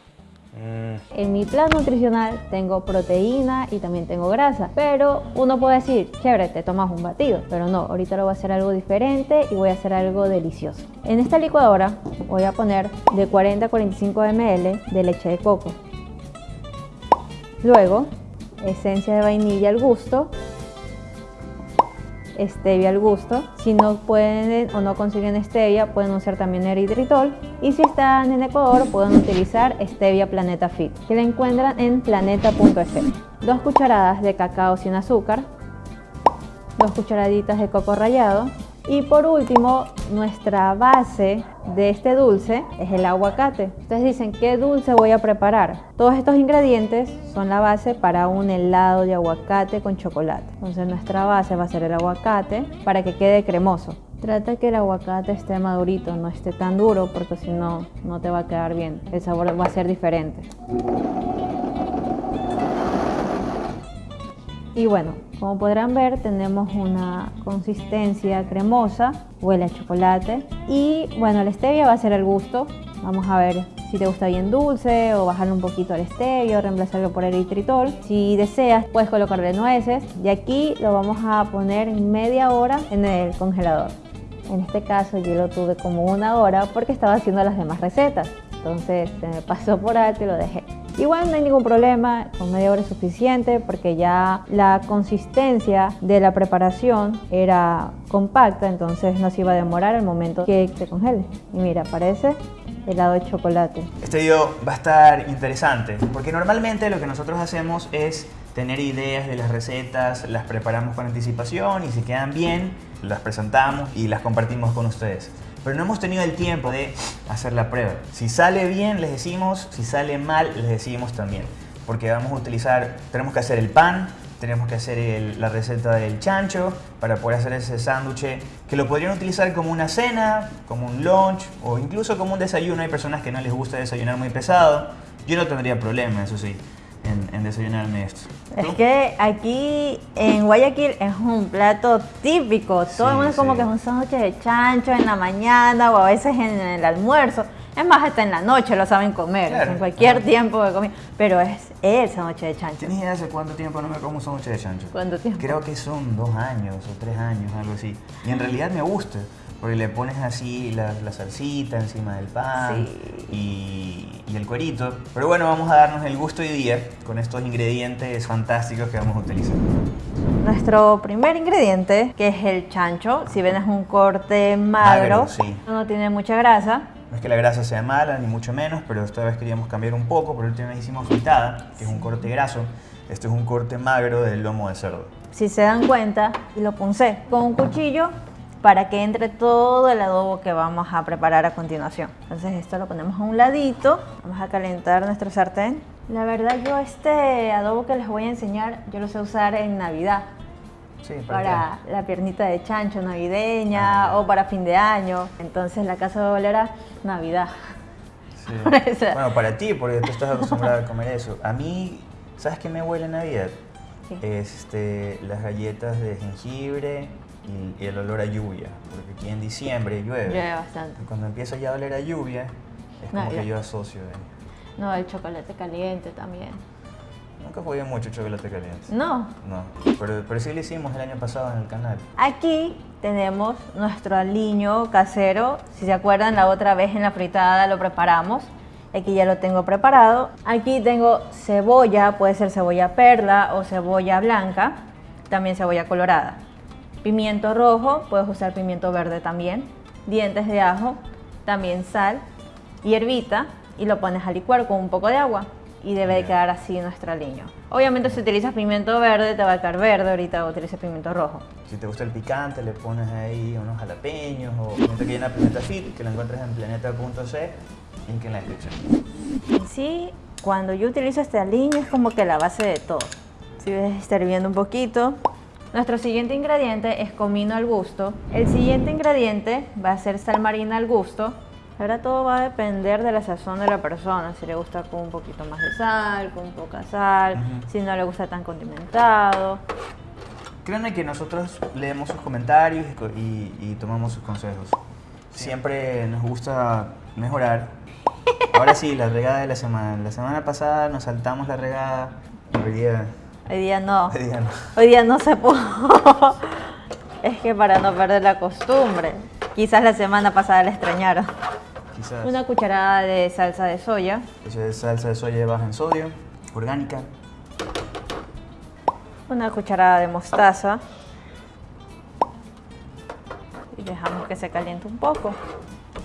Mm, En mi plan nutricional tengo proteína y también tengo grasa, pero uno puede decir, chévere, te tomas un batido, pero no, ahorita lo voy a hacer algo diferente y voy a hacer algo delicioso. En esta licuadora voy a poner de 40 a 45 ml de leche de coco. Luego, esencia de vainilla al gusto, stevia al gusto. Si no pueden o no consiguen stevia, pueden usar también eritritol. Y si están en Ecuador, pueden utilizar stevia Planeta Fit, que la encuentran en planeta.es. Dos cucharadas de cacao sin azúcar, dos cucharaditas de coco rallado y por último, nuestra base de este dulce es el aguacate. Ustedes dicen, ¿qué dulce voy a preparar? Todos estos ingredientes son la base para un helado de aguacate con chocolate. Entonces nuestra base va a ser el aguacate para que quede cremoso. Trata que el aguacate esté madurito, no esté tan duro porque si no, no te va a quedar bien. El sabor va a ser diferente. Y bueno, como podrán ver, tenemos una consistencia cremosa, huele a chocolate. Y bueno, la stevia va a ser el gusto. Vamos a ver si te gusta bien dulce o bajarle un poquito al stevia o reemplazarlo por eritritol. Si deseas, puedes colocarle nueces. Y aquí lo vamos a poner media hora en el congelador. En este caso yo lo tuve como una hora porque estaba haciendo las demás recetas. Entonces se me pasó por alto y lo dejé. Igual no hay ningún problema, con media hora es suficiente porque ya la consistencia de la preparación era compacta, entonces no se iba a demorar el momento que se congele. Y mira, parece helado de chocolate. Este video va a estar interesante porque normalmente lo que nosotros hacemos es tener ideas de las recetas, las preparamos con anticipación y si quedan bien, las presentamos y las compartimos con ustedes. Pero no hemos tenido el tiempo de hacer la prueba. Si sale bien, les decimos, si sale mal, les decimos también. Porque vamos a utilizar, tenemos que hacer el pan, tenemos que hacer la receta del chancho para poder hacer ese sándwich que lo podrían utilizar como una cena, como un lunch o incluso como un desayuno. Hay personas que no les gusta desayunar muy pesado. Yo no tendría problema, eso sí, en, en desayunarme esto. Es que aquí en Guayaquil es un plato típico. Todo el Sí, mundo es como sí. que es un sándwich de chancho en la mañana o a veces en el almuerzo. Es más, hasta en la noche lo saben comer, Claro. en cualquier tiempo de comida. Pero es el sándwich de chancho. ¿Tienes idea hace cuánto tiempo no me como un sándwich de chancho? ¿Cuánto tiempo? Creo que son dos años o tres años, algo así. Y en realidad me gusta, porque le pones así la, la salsita encima del pan y, y el cuerito. Pero bueno, vamos a darnos el gusto hoy día con estos ingredientes fantásticos que vamos a utilizar. Nuestro primer ingrediente, que es el chancho, si ven es un corte magro, Magro, sí. no tiene mucha grasa. No es que la grasa sea mala, ni mucho menos, pero esta vez queríamos cambiar un poco. Por última vez hicimos fritada, que es un corte graso. Este es un corte magro del lomo de cerdo. Si se dan cuenta, y lo puncé con un cuchillo para que entre todo el adobo que vamos a preparar a continuación. Entonces esto lo ponemos a un ladito, vamos a calentar nuestro sartén. La verdad yo este adobo que les voy a enseñar, yo lo sé usar en Navidad, Sí, ¿para, para la piernita de chancho navideña Ah. o para fin de año. Entonces la casa de bolera, Navidad. Sí. [laughs] Bueno, para ti, porque tú estás acostumbrada a comer eso. A mí, ¿sabes qué me huele a Navidad? ¿Qué? Este, las galletas de jengibre y, y el olor a lluvia. Porque aquí en diciembre llueve. Llueve bastante. Y cuando empieza ya a oler a lluvia, es como Navidad. que yo asocio. eh. No, el chocolate caliente también. Nunca jugué mucho chocolate caliente. No, No, pero, pero sí lo hicimos el año pasado en el canal. Aquí tenemos nuestro aliño casero. Si se acuerdan, la otra vez en la fritada lo preparamos. Aquí ya lo tengo preparado. Aquí tengo cebolla, puede ser cebolla perla o cebolla blanca. También cebolla colorada. Pimiento rojo, puedes usar pimiento verde también. Dientes de ajo, también sal, hierbita y lo pones a licuar con un poco de agua. Y debe de quedar así nuestro aliño. Obviamente si utilizas pimiento verde te va a quedar verde, ahorita utilices pimiento rojo. Si te gusta el picante, le pones ahí unos jalapeños o pimienta que llena Planeta Fit, que la encuentras en planeta.c, link en la descripción. Sí, cuando yo utilizo este aliño es como que la base de todo. Si ves, está hirviendo un poquito. Nuestro siguiente ingrediente es comino al gusto. El siguiente ingrediente va a ser sal marina al gusto. Ahora todo va a depender de la sazón de la persona. Si le gusta con un poquito más de sal, con poca sal, si no le gusta tan condimentado. Créanme que nosotros leemos sus comentarios y y, tomamos sus consejos. Siempre nos gusta mejorar. [laughs] Ahora sí, la regada de la semana. La semana pasada nos saltamos la regada. Hoy día, Hoy día no. hoy día no. Hoy día no se pudo. [laughs] es que para no perder la costumbre. Quizás la semana pasada la extrañaron. Quizás. Una cucharada de salsa de soya. Esa es salsa de soya baja en sodio, orgánica. Una cucharada de mostaza. Y dejamos que se caliente un poco.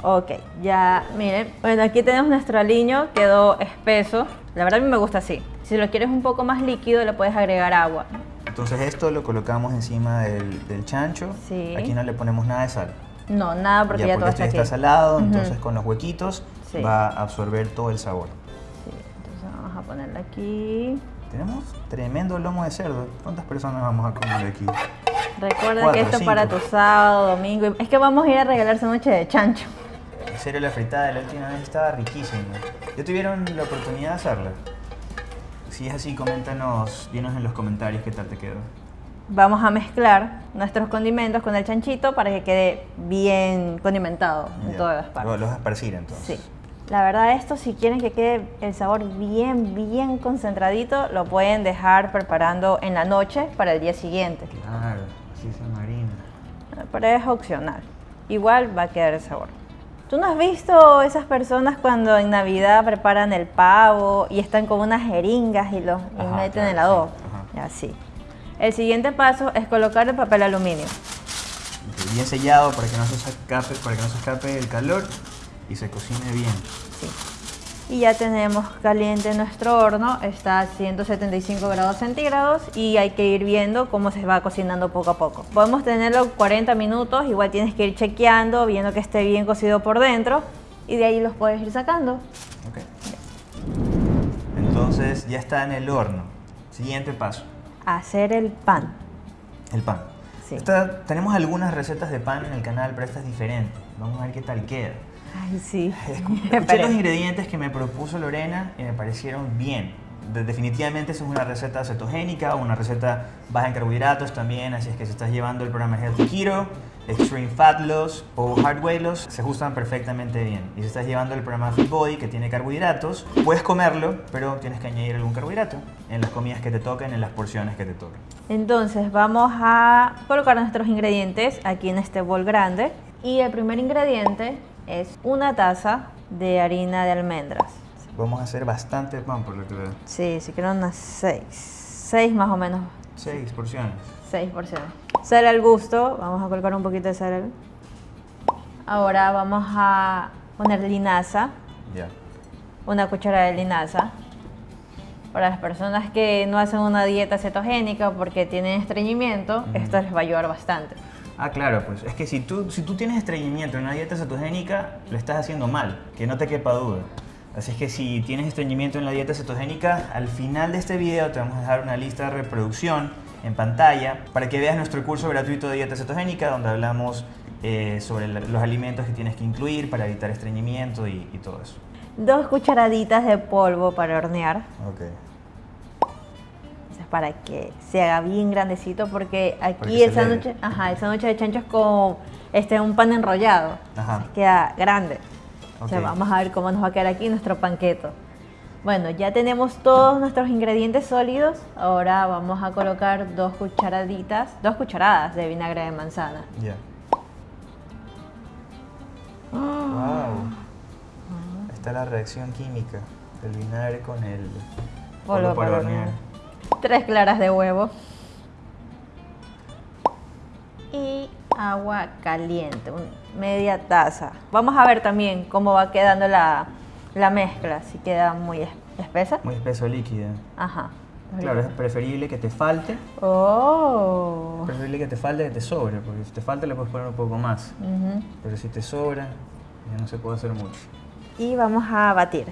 Ok, ya miren. Bueno, aquí tenemos nuestro aliño, quedó espeso. La verdad a mí me gusta así. Si lo quieres un poco más líquido, le puedes agregar agua. Entonces esto lo colocamos encima del, del chancho. Sí. Aquí no le ponemos nada de sal. No, nada porque ya, todo porque está este aquí. está salado, Ujú. entonces con los huequitos Sí. va a absorber todo el sabor. Sí, entonces vamos a ponerlo aquí. Tenemos tremendo lomo de cerdo. ¿Cuántas personas vamos a comer aquí? Recuerda Cuatro, que esto es para tu sábado, domingo. Es que vamos a ir a regalar noche de chancho. En serio, la fritada de la última vez estaba riquísima. ¿Ya tuvieron la oportunidad de hacerla? Si es así, coméntanos, dinos en los comentarios qué tal te quedó. Vamos a mezclar nuestros condimentos con el chanchito para que quede bien condimentado en todas las partes. lo vas a esparcir entonces. Sí. La verdad esto si quieren que quede el sabor bien, bien concentradito, lo pueden dejar preparando en la noche para el día siguiente. Claro, así se marina. Pero es opcional. Igual va a quedar el sabor. ¿Tú no has visto esas personas cuando en Navidad preparan el pavo y están con unas jeringas y los y Ajá, meten en el adobo? sí. Así. El siguiente paso es colocar el papel aluminio. Bien sellado para que no se escape, para que no se escape el calor. y se cocine bien. Y ya tenemos caliente nuestro horno, está a 175 grados centígrados y hay que ir viendo cómo se va cocinando poco a poco. Podemos tenerlo 40 minutos, igual tienes que ir chequeando, viendo que esté bien cocido por dentro y de ahí los puedes ir sacando. Ok. Entonces ya está en el horno. Siguiente paso, Hacer el pan. el pan. Sí. Esta- tenemos algunas recetas de pan en el canal, pero esta es diferente. Vamos a ver qué tal queda. Ay, sí. Escu- Escuché [laughs] los ingredientes que me propuso Lorena y me parecieron bien. De- definitivamente esa es una receta cetogénica, una receta baja en carbohidratos también, así es que si estás llevando el programa Healthy Keto, Extreme Fat Loss o Hard Weight Loss, se ajustan perfectamente bien. Y si estás llevando el programa Fit Body, que tiene carbohidratos, puedes comerlo, pero tienes que añadir algún carbohidrato en las comidas que te toquen, en las porciones que te toquen. Entonces vamos a colocar nuestros ingredientes aquí en este bol grande. Y el primer ingrediente es una taza de harina de almendras. Vamos a hacer bastante pan, por lo que veo. Sí, si quiero unas 6. 6 más o menos. Seis porciones. 6 porciones. Sal al gusto. Vamos a colocar un poquito de sal. Ahora vamos a poner linaza. Ya. Una cucharada de linaza. Para las personas que no hacen una dieta cetogénica porque tienen estreñimiento, esto les va a ayudar bastante. Ah, claro, pues es que si tú, si tú tienes estreñimiento en una dieta cetogénica, lo estás haciendo mal, que no te quepa duda. Así es que si tienes estreñimiento en la dieta cetogénica, al final de este video te vamos a dejar una lista de reproducción en pantalla para que veas nuestro curso gratuito de dieta cetogénica donde hablamos eh, sobre los alimentos que tienes que incluir para evitar estreñimiento y, y todo eso. Dos cucharaditas de polvo para hornear. Ok. Es para que se haga bien grandecito porque aquí el sándwich, ajá, el sándwich de chancho es con este, un pan enrollado. Ajá. Queda grande. O sea, vamos a ver cómo nos va a quedar aquí nuestro panqueto. Bueno, ya tenemos todos nuestros ingredientes sólidos. Ahora vamos a colocar dos cucharaditas, dos cucharadas de vinagre de manzana. Ya. [gasps] Wow. Ahí está la reacción química del vinagre con el Polvo para hornear. Tres claras de huevo. Y agua caliente, media taza. Vamos a ver también cómo va quedando la, la mezcla, si queda muy es- espesa. Muy espeso líquido. Ajá. Claro, es preferible que te falte, Oh. preferible que te falte que te sobre, porque si te falta le puedes poner un poco más. Pero si te sobra, ya no se puede hacer mucho. Y vamos a batir.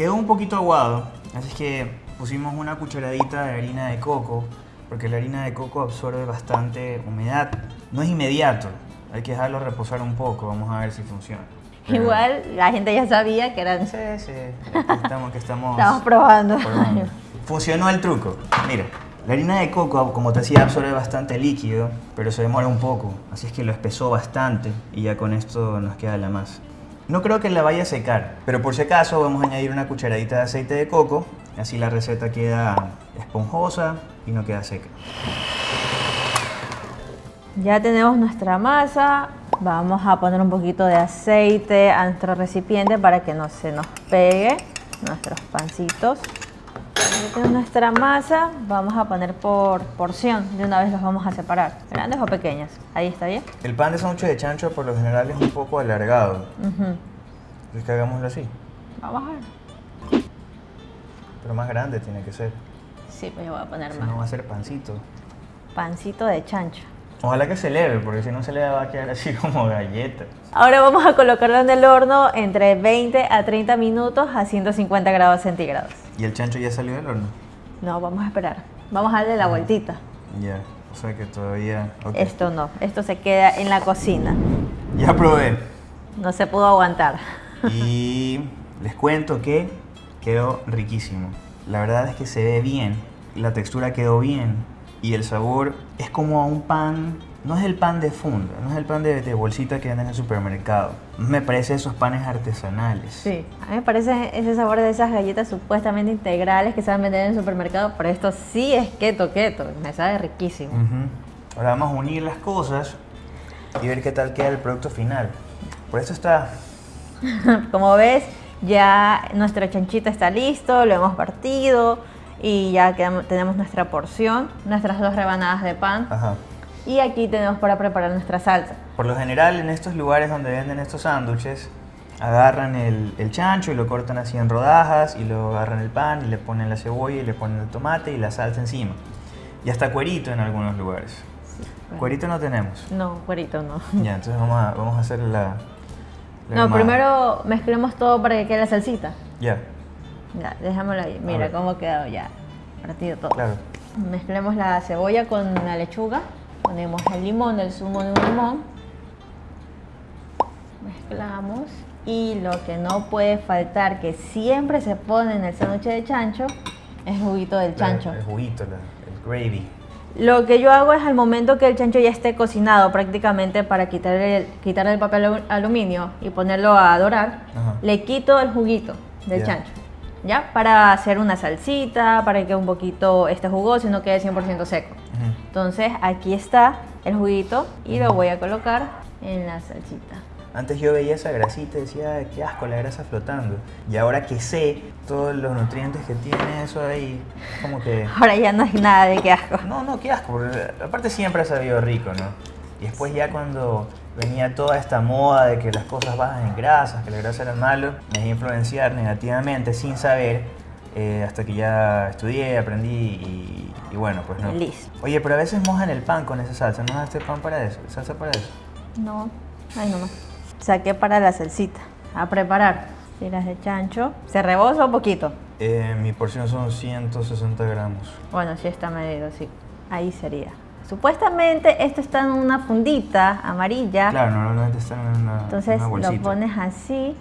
Quedó un poquito aguado, así es que pusimos una cucharadita de harina de coco, porque la harina de coco absorbe bastante humedad. No es inmediato, hay que dejarlo reposar un poco, vamos a ver si funciona. Pero- Igual la gente ya sabía que eran... Sí, sí, que estamos, que estamos, [laughs] Estamos probando. probando. Funcionó el truco. Mira, la harina de coco, como te decía, absorbe bastante líquido, pero se demora un poco. Así es que lo espesó bastante y ya con esto nos queda la masa. No creo que la vaya a secar, pero por si acaso vamos a añadir una cucharadita de aceite de coco. Así la receta queda esponjosa y no queda seca. Ya tenemos nuestra masa. Vamos a poner un poquito de aceite a nuestro recipiente para que no se nos pegue nuestros pancitos. Nuestra masa. Vamos a poner por porción. De una vez los vamos a separar. ¿Grandes o pequeñas? Ahí está bien. El pan de sándwich de chancho por lo general es un poco alargado. Ujú. Es que hagámoslo así, Vamos a ver. pero más grande tiene que ser. Sí, pues yo voy a poner Si más. no va a ser pancito. Pancito de chancho. Ojalá que se eleve, porque si no se le va a quedar así [laughs] como galleta. Ahora vamos a colocarlo en el horno entre 20 a 30 minutos a 150 grados centígrados. ¿Y el chancho ya salió del horno? No, vamos a esperar. Vamos a darle la vueltita. Ya, o sea que todavía... ok. Esto no, esto se queda en la cocina. Ya probé. No se pudo aguantar. Y les cuento que quedó riquísimo. La verdad es que se ve bien, la textura quedó bien y el sabor es como a un pan... No es el pan de funda, no es el pan de, de bolsita que venden en el supermercado. Me parece esos panes artesanales. Sí. A mí me parece ese sabor de esas galletas supuestamente integrales que se van a vender en el supermercado, pero esto sí es keto keto. Me sabe riquísimo. Ujú. Ahora vamos a unir las cosas y ver qué tal queda el producto final. Por eso está [laughs] Como ves, ya nuestro chanchito está listo, lo hemos partido Y ya quedamos- tenemos nuestra porción, nuestras dos rebanadas de pan. Ajá. Y aquí tenemos para preparar nuestra salsa. Por lo general, en estos lugares donde venden estos sándwiches, agarran el, el chancho y lo cortan así en rodajas y lo agarran el pan y le ponen la cebolla y le ponen el tomate y la salsa encima. Y hasta cuerito en algunos lugares. Cuerito no tenemos. No, cuerito no. Ya, entonces vamos a, vamos a hacer la... la No, armada. primero mezclemos todo para que quede la salsita. Ya, Ya, déjamelo ahí. Mira cómo ha quedado ya. Partido todo. claro. Mezclemos la cebolla con la lechuga. Ponemos el limón, el zumo de un limón. Mezclamos. Y lo que no puede faltar, que siempre se pone en el sándwich de chancho, es el juguito del chancho. La- el juguito, la- el gravy. Lo que yo hago es al momento que el chancho ya esté cocinado prácticamente para quitarle el, quitarle el papel alu- aluminio y ponerlo a dorar, Ajá. le quito el juguito del chancho. ¿Ya? Para hacer una salsita, para que un poquito esté jugoso y no quede 100% seco. Ujú. Entonces aquí está el juguito y lo voy a colocar en la salsita. Antes yo veía esa grasita y decía, "Ay, qué asco la grasa flotando. Y ahora que sé todos los nutrientes que tiene eso ahí, como que... [laughs] Ahora ya no hay nada de qué asco. No, no, qué asco. Aparte siempre ha sabido rico, ¿no? Y después ya cuando venía toda esta moda de que las cosas bajan en grasas, que la grasa era malo, me dejé influenciar negativamente sin saber, eh, hasta que ya estudié, aprendí y, y bueno, pues no. Listo. Oye, pero a veces mojan el pan con esa salsa, ¿no usaste pan para eso? ¿Salsa para eso? No, ay no, no. Saqué para la salsita. A preparar. Tiras de chancho. ¿Se rebosa un poquito? Eh, mi porción son 160 gramos. Bueno, sí está medido, sí. Ahí sería. Supuestamente esto está en una fundita amarilla. Claro, normalmente están en una, Entonces una lo pones así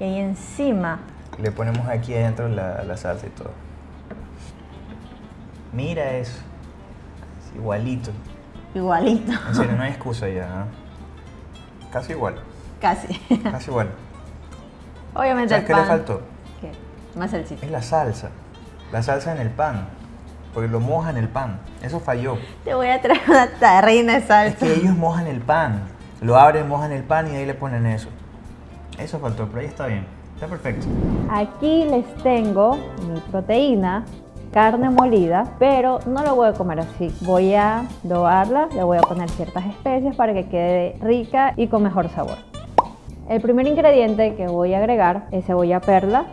y ahí encima. Le ponemos aquí adentro la, la salsa y todo. Mira eso. Es igualito. Igualito. En serio, no hay [laughs] excusa ya. Casi igual. Casi. Casi igual. Obviamente ¿Sabes el qué pan. le faltó? ¿Qué? Más salsita. Es la salsa. La salsa en el pan. Porque lo mojan el pan. Eso falló. Te voy a traer una tarrina de Es salsa. que ellos mojan el pan. Lo abren, mojan el pan y ahí le ponen eso. Eso faltó, pero ahí está bien. Está perfecto. Aquí les tengo mi proteína, carne molida, pero no lo voy a comer así. Voy a dobarla, le voy a poner ciertas especias para que quede rica y con mejor sabor. El primer ingrediente que voy a agregar es cebolla perla.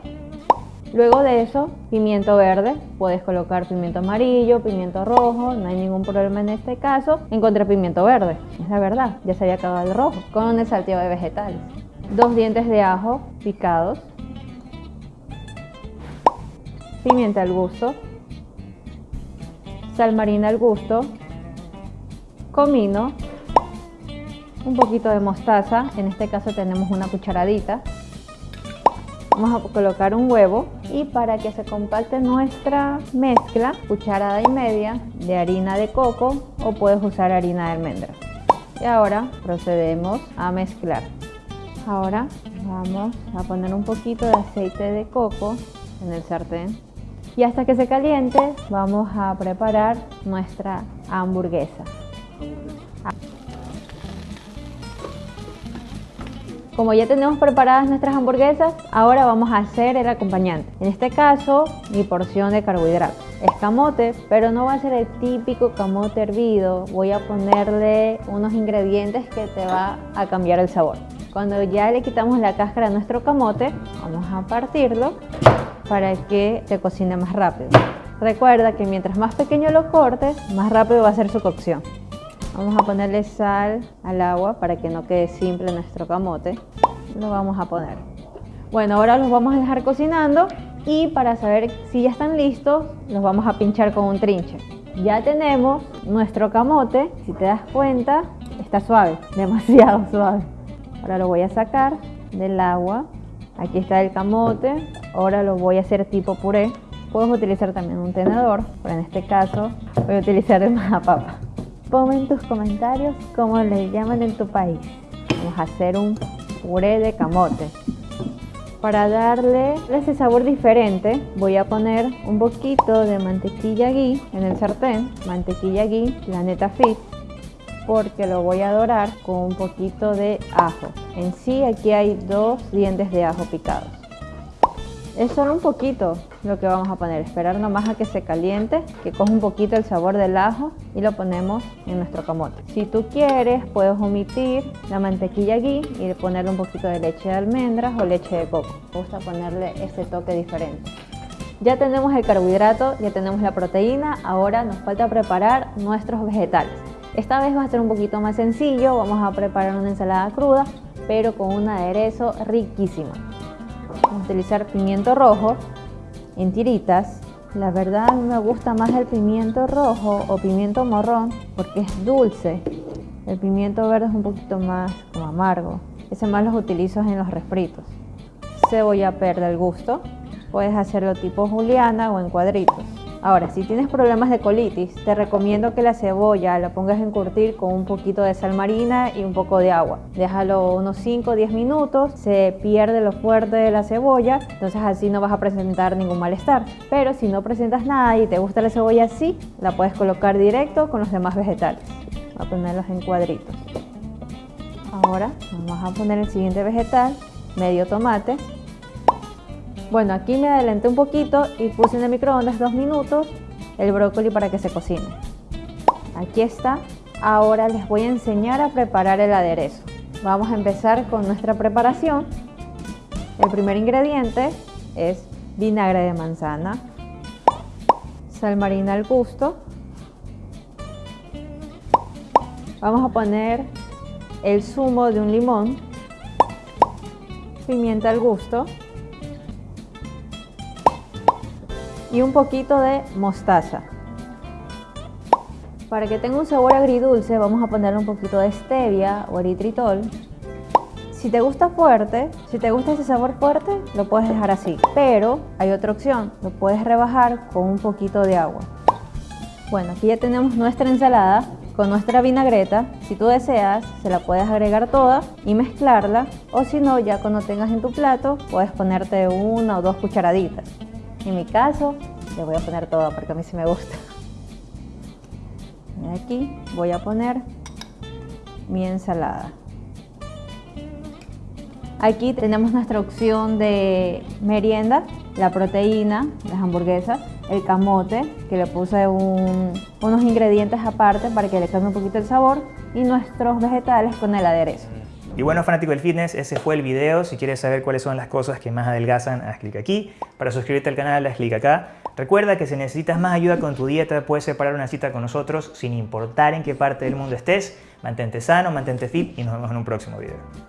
Luego de eso, pimiento verde. Puedes colocar pimiento amarillo, pimiento rojo, no hay ningún problema en este caso. Encontré pimiento verde, es la verdad, ya se había acabado el rojo, con el salteo de vegetales. Dos dientes de ajo picados, pimienta al gusto, sal marina al gusto, comino, un poquito de mostaza, en este caso tenemos una cucharadita. Vamos a colocar un huevo y para que se compacte nuestra mezcla, cucharada y media de harina de coco o puedes usar harina de almendra. Y ahora procedemos a mezclar. Ahora vamos a poner un poquito de aceite de coco en el sartén y hasta que se caliente vamos a preparar nuestra hamburguesa. Como ya tenemos preparadas nuestras hamburguesas, ahora vamos a hacer el acompañante. En este caso, mi porción de carbohidratos. Es camote, pero no va a ser el típico camote hervido. Voy a ponerle unos ingredientes que te va a cambiar el sabor. Cuando ya le quitamos la cáscara a nuestro camote, vamos a partirlo para que se cocine más rápido. Recuerda que mientras más pequeño lo cortes, más rápido va a ser su cocción. Vamos a ponerle sal al agua para que no quede simple nuestro camote. Lo vamos a poner. Bueno, ahora los vamos a dejar cocinando y para saber si ya están listos, los vamos a pinchar con un trinche. Ya tenemos nuestro camote, si te das cuenta, está suave, [laughs] demasiado suave. Ahora lo voy a sacar del agua. Aquí está el camote. Ahora lo voy a hacer tipo puré. Puedes utilizar también un tenedor, pero en este caso voy a utilizar [laughs] el papa. Ponme en tus comentarios cómo le llaman en tu país. Vamos a hacer un puré de camote. Para darle ese sabor diferente, voy a poner un poquito de mantequilla ghee en el sartén. Mantequilla ghee, Planeta Fit, porque lo voy a dorar con un poquito de ajo. En sí, aquí hay dos dientes de ajo picados. Es solo un poquito lo que vamos a poner, esperar nomás a que se caliente, que coja un poquito el sabor del ajo y lo ponemos en nuestro camote. Si tú quieres, puedes omitir la mantequilla ghee y ponerle un poquito de leche de almendras o leche de coco. Me gusta ponerle este toque diferente. Ya tenemos el carbohidrato, ya tenemos la proteína, ahora nos falta preparar nuestros vegetales. Esta vez va a ser un poquito más sencillo, vamos a preparar una ensalada cruda, pero con un aderezo riquísimo. A utilizar pimiento rojo en tiritas. La verdad me gusta más el pimiento rojo o pimiento morrón porque es dulce. El pimiento verde es un poquito más como amargo. Ese más los utilizo en los refritos. Cebolla verde al gusto. Puedes hacerlo tipo juliana o en cuadritos. Ahora, si tienes problemas de colitis, te recomiendo que la cebolla la pongas en curtir con un poquito de sal marina y un poco de agua. Déjalo unos 5 o 10 minutos, se pierde lo fuerte de la cebolla, entonces así no vas a presentar ningún malestar. Pero si no presentas nada y te gusta la cebolla así, la puedes colocar directo con los demás vegetales. Voy a ponerlos en cuadritos. Ahora vamos a poner el siguiente vegetal, medio tomate. Bueno, aquí me adelanté un poquito y puse en el microondas dos minutos el brócoli para que se cocine. Aquí está. Ahora les voy a enseñar a preparar el aderezo. Vamos a empezar con nuestra preparación. El primer ingrediente es vinagre de manzana, sal marina al gusto. Vamos a poner el zumo de un limón, pimienta al gusto, y un poquito de mostaza. Para que tenga un sabor agridulce vamos a ponerle un poquito de stevia o eritritol. Si te gusta fuerte, si te gusta ese sabor fuerte, lo puedes dejar así. Pero hay otra opción, lo puedes rebajar con un poquito de agua. Bueno, aquí ya tenemos nuestra ensalada con nuestra vinagreta. Si tú deseas, se la puedes agregar toda y mezclarla. O si no, ya cuando tengas en tu plato, puedes ponerte una o dos cucharaditas. En mi caso, le voy a poner todo porque a mí sí me gusta. Aquí voy a poner mi ensalada. Aquí tenemos nuestra opción de merienda, la proteína, las hamburguesas, el camote, que le puse unos ingredientes aparte para que le cambie un poquito el sabor, y nuestros vegetales con el aderezo. Y bueno, fanático del fitness, ese fue el video. Si quieres saber cuáles son las cosas que más adelgazan, haz clic aquí. Para suscribirte al canal, haz clic acá. Recuerda que si necesitas más ayuda con tu dieta, puedes separar una cita con nosotros sin importar en qué parte del mundo estés. Mantente sano, mantente fit y nos vemos en un próximo video.